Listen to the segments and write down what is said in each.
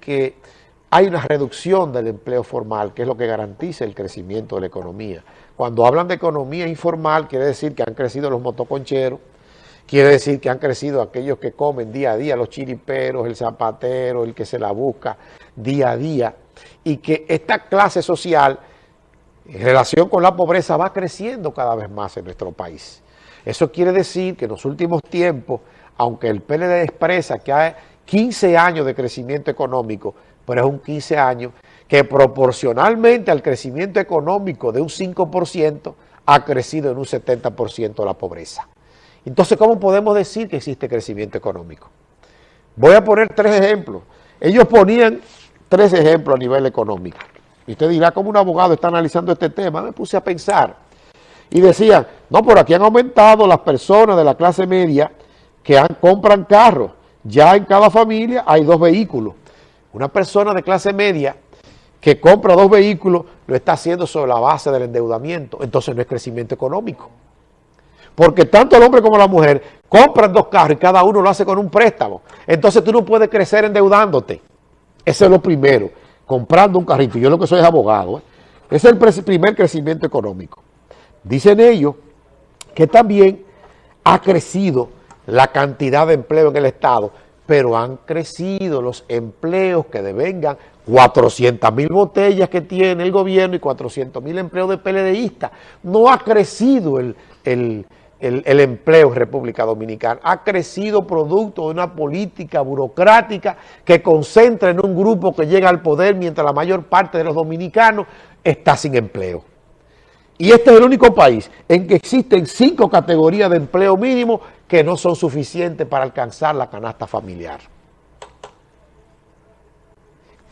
que hay una reducción del empleo formal, que es lo que garantiza el crecimiento de la economía. Cuando hablan de economía informal, quiere decir que han crecido los motoconcheros, quiere decir que han crecido aquellos que comen día a día, los chiriperos, el zapatero, el que se la busca día a día, y que esta clase social, en relación con la pobreza, va creciendo cada vez más en nuestro país. Eso quiere decir que en los últimos tiempos, aunque el PLD expresa que hay 15 años de crecimiento económico, pero es un 15 años que proporcionalmente al crecimiento económico de un 5% ha crecido en un 70% la pobreza. Entonces, ¿cómo podemos decir que existe crecimiento económico? Voy a poner tres ejemplos. Ellos ponían tres ejemplos a nivel económico. Y usted dirá, ¿cómo un abogado está analizando este tema? Me puse a pensar. Y decían, no, por aquí han aumentado las personas de la clase media que compran carros. Ya en cada familia hay dos vehículos. Una persona de clase media que compra dos vehículos lo está haciendo sobre la base del endeudamiento. Entonces no es crecimiento económico. Porque tanto el hombre como la mujer compran dos carros y cada uno lo hace con un préstamo. Entonces tú no puedes crecer endeudándote. Ese es lo primero, comprando un carrito. Yo lo que soy es abogado. ¿eh? Ese es el primer crecimiento económico. Dicen ellos que también ha crecido la cantidad de empleo en el Estado, pero han crecido los empleos que devengan 400 mil botellas que tiene el gobierno y 400 mil empleos de PLDistas. No ha crecido el, el, el, empleo en República Dominicana. Ha crecido producto de una política burocrática que concentra en un grupo que llega al poder mientras la mayor parte de los dominicanos está sin empleo. Y este es el único país en que existen cinco categorías de empleo mínimo que no son suficientes para alcanzar la canasta familiar.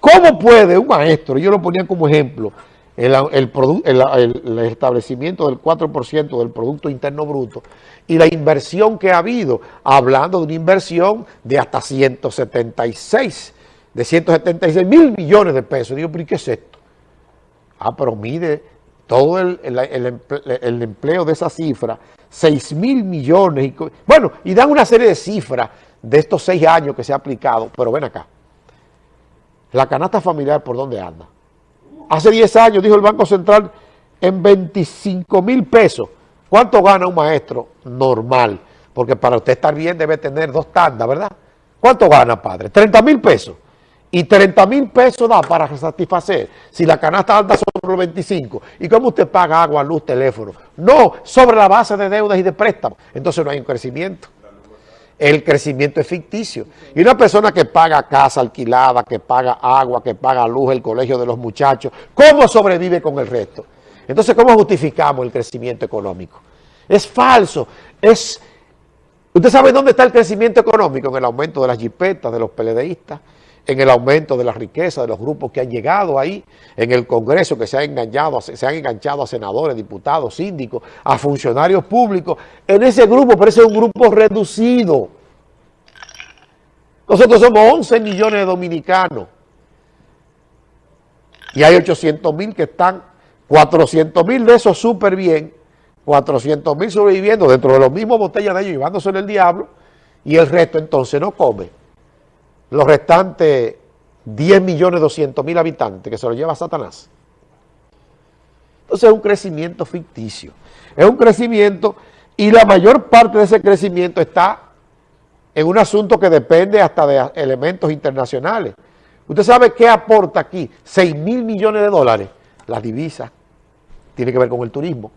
¿Cómo puede un maestro, yo lo ponía como ejemplo, el, establecimiento del 4% del Producto Interno Bruto y la inversión que ha habido, hablando de una inversión de hasta 176, de 176 mil millones de pesos. Digo, ¿pero qué es esto? Ah, pero mide todo el, empleo de esa cifra, 6 mil millones. Bueno, y dan una serie de cifras de estos seis años que se ha aplicado, pero ven acá. La canasta familiar, ¿por dónde anda? Hace 10 años, dijo el Banco Central, en 25 mil pesos. ¿Cuánto gana un maestro normal? Porque para usted estar bien debe tener dos tandas, ¿verdad? ¿Cuánto gana, padre? 30 mil pesos. Y 30 mil pesos da para satisfacer. Si la canasta anda sobre los 25. ¿Y cómo usted paga agua, luz, teléfono? No, sobre la base de deudas y de préstamos. Entonces no hay un crecimiento el crecimiento es ficticio. Y una persona que paga casa alquilada, que paga agua, que paga luz, el colegio de los muchachos, ¿cómo sobrevive con el resto? Entonces, ¿cómo justificamos el crecimiento económico? Es falso, es... ¿Usted sabe dónde está el crecimiento económico? En el aumento de las jipetas, de los peledeístas, en el aumento de la riqueza de los grupos que han llegado ahí, en el Congreso que se, han engañado, se han enganchado a senadores, diputados, síndicos, a funcionarios públicos. En ese grupo, parece un grupo reducido. Nosotros somos 11 millones de dominicanos. Y hay 800 mil que están, 400 mil de esos súper bien, 400 mil sobreviviendo dentro de los mismos botellas de ellos, llevándose el diablo, y el resto entonces no come los restantes 10 millones 200 mil habitantes que se lo lleva Satanás. Entonces es un crecimiento ficticio. Es un crecimiento y la mayor parte de ese crecimiento está en un asunto que depende hasta de elementos internacionales. ¿Usted sabe qué aporta aquí? 6 mil millones de dólares. Las divisas. Tiene que ver con el turismo.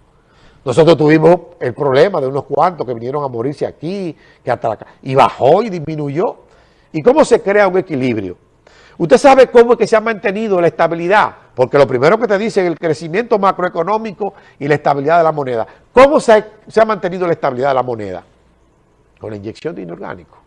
Nosotros tuvimos el problema de unos cuantos que vinieron a morirse aquí, que y bajó y disminuyó. ¿Y cómo se crea un equilibrio? Usted sabe cómo es que se ha mantenido la estabilidad, porque lo primero que te dice es el crecimiento macroeconómico y la estabilidad de la moneda. ¿Cómo se ha, se ha mantenido la estabilidad de la moneda? Con la inyección de inorgánico.